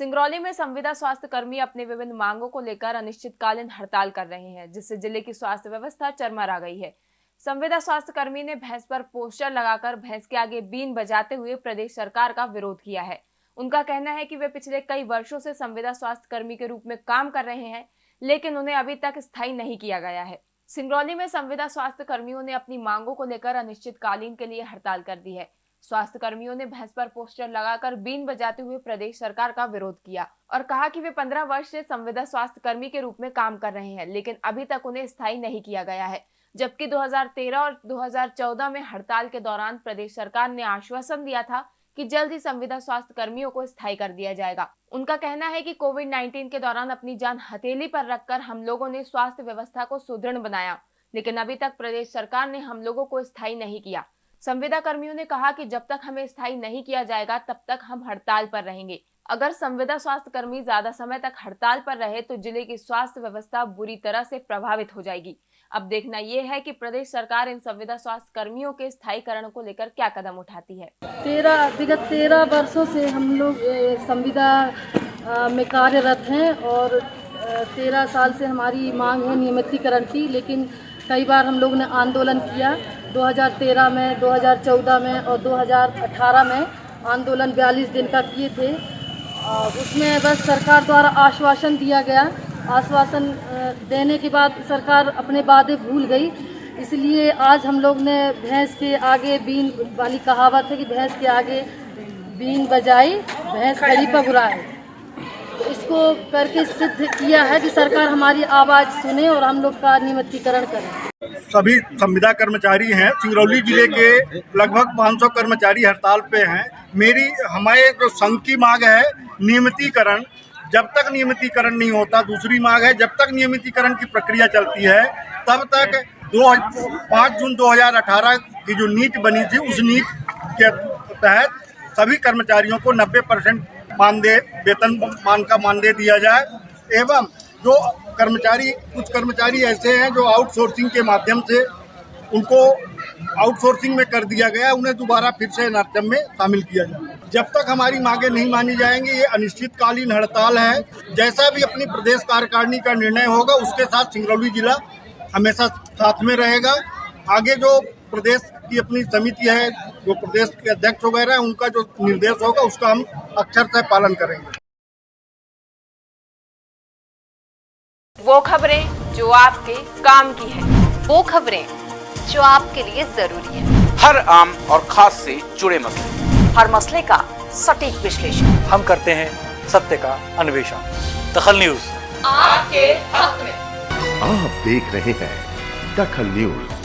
सिंगरौली में संविदा स्वास्थ्य कर्मी अपने विभिन्न मांगों को लेकर अनिश्चितकालीन हड़ताल कर रहे हैं, जिससे ज़िले की स्वास्थ्य व्यवस्था चरमरा गई है। संविदा स्वास्थ्य कर्मी ने भैंस पर पोस्टर लगाकर भैंस के आगे बीन बजाते हुए प्रदेश सरकार का विरोध किया है। उनका कहना है कि वे पिछले कई वर्षों से संविदा स्वास्थ्य कर्मी के रूप में काम कर रहे हैं, लेकिन उन्हें अभी तक स्थायी नहीं किया गया है। सिंगरौली में संविदा स्वास्थ्य कर्मियों ने अपनी मांगों को लेकर अनिश्चितकालीन के लिए हड़ताल कर दी है। स्वास्थ्य कर्मियों ने भैंस पर पोस्टर लगाकर बीन बजाते हुए प्रदेश सरकार का विरोध किया और कहा कि वे 15 वर्ष से संविदा स्वास्थ्य कर्मी के रूप में काम कर रहे हैं, लेकिन अभी तक उन्हें स्थायी नहीं किया गया है। जबकि 2013 और 2014 में हड़ताल के दौरान प्रदेश सरकार ने आश्वासन दिया था कि जल्द ही संविदा स्वास्थ्य कर्मियों को स्थायी कर दिया जाएगा। उनका कहना है कि कोविड 19 के दौरान अपनी जान हथेली पर रखकर हम लोगों ने स्वास्थ्य व्यवस्था को सुदृढ़ बनाया, लेकिन अभी तक प्रदेश सरकार ने हम लोगों को स्थायी नहीं किया। संविदा कर्मियों ने कहा कि जब तक हमें स्थायी नहीं किया जाएगा, तब तक हम हड़ताल पर रहेंगे। अगर संविदा स्वास्थ्य कर्मी ज़्यादा समय तक हड़ताल पर रहे तो ज़िले की स्वास्थ्य व्यवस्था बुरी तरह से प्रभावित हो जाएगी। अब देखना यह है कि प्रदेश सरकार इन संविदा स्वास्थ्य कर्मियों के स्थायीकरण को लेकर क्या कदम उठाती है। तेरह, विगत तेरह वर्षों से हम लोग संविदा में कार्यरत हैं और तेरह साल से हमारी मांग है नियमितीकरण की, लेकिन कई बार हम लोग ने आंदोलन किया। 2013 में 2014 में और 2018 में आंदोलन 42 दिन का किए थे। उसमें बस सरकार द्वारा आश्वासन दिया गया। आश्वासन देने के बाद सरकार अपने वादे भूल गई। इसलिए आज हम लोग ने भैंस के आगे बीन वाली कहावत है कि भैंस के आगे बीन बजाई भैंस खड़ी पगुराए तो इसको करके सिद्ध किया है कि सरकार हमारी आवाज़ सुने और हम लोग का नियमितीकरण करें। सभी संविदा कर्मचारी हैं। सिंगरौली ज़िले के लगभग 500 कर्मचारी हड़ताल पे हैं। मेरी, हमारे जो संघ की मांग है, नियमितीकरण। जब तक नियमितीकरण नहीं होता, दूसरी मांग है, जब तक नियमितीकरण की प्रक्रिया चलती है, तब तक दो पाँच जून 2018 की जो नीट बनी थी, उस नीट के तहत सभी कर्मचारियों को 90 परसेंट मानदेय वेतन मान का मानदेय दिया जाए। एवं जो कर्मचारी, कुछ कर्मचारी ऐसे हैं जो आउटसोर्सिंग के माध्यम से उनको आउटसोर्सिंग में कर दिया गया उन्हें दोबारा फिर से एनआरएम में शामिल किया जाए। जब तक हमारी मांगे नहीं मानी जाएँगी, ये अनिश्चितकालीन हड़ताल है। जैसा भी अपनी प्रदेश कार्यकारिणी का निर्णय होगा, उसके साथ सिंगरौली जिला हमेशा साथ में रहेगा। आगे जो प्रदेश की अपनी समिति है, जो प्रदेश के अध्यक्ष वगैरह है, उनका जो निर्देश होगा, उसका हम अक्षर से पालन करेंगे। वो खबरें जो आपके काम की है। वो खबरें जो आपके लिए ज़रूरी है। हर आम और खास से जुड़े मसले। हर मसले का सटीक विश्लेषण। हम करते हैं सत्य का अन्वेषण। दखल न्यूज़। आपके हक में। आप देख रहे हैं दखल न्यूज़।